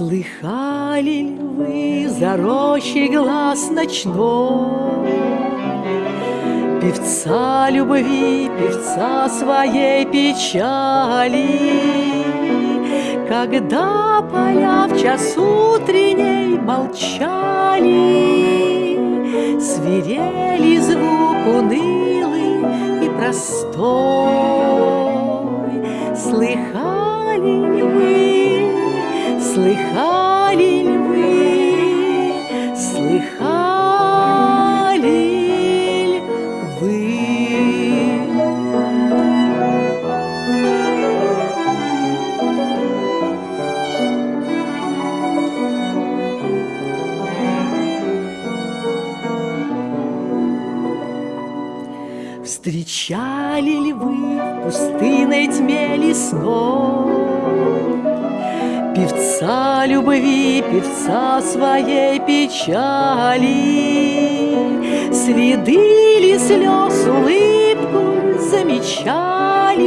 ли вы за рощей глаз ночной? Певца любви, певца своей печали, Когда поля в час утренней молчали, Свирели звук унылый и простой. Слыхали слыхали ли вы, слыхали ли вы? Встречали ли вы в пустынной тьме лесной Певца любви, певца своей печали. Следы ли слез улыбку замечали.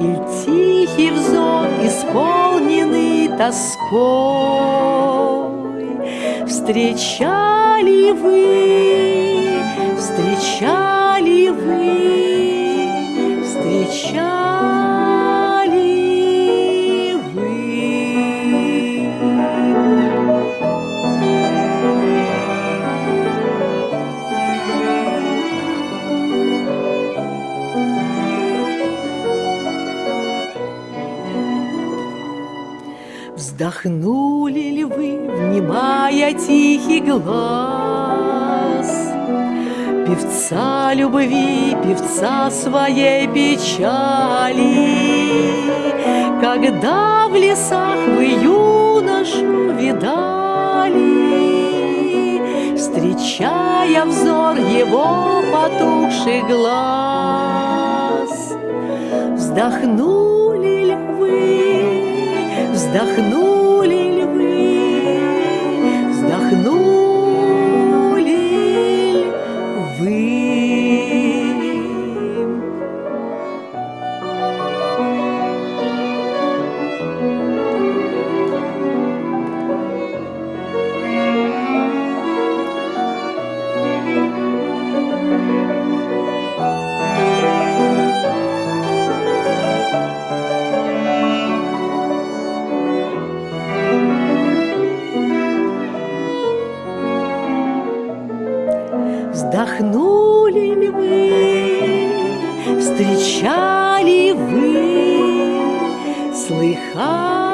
И тихий взор, исполненный тоской Встречали вы, встречали вы, Вздохнули ли вы, внимая тихий глаз? Певца любви, певца своей печали. Когда в лесах вы юношу видали Встречая взор его потухший глаз Вздохнули ли вы, Вздохнули Вздохнули ли вы, встречали вы, слыхали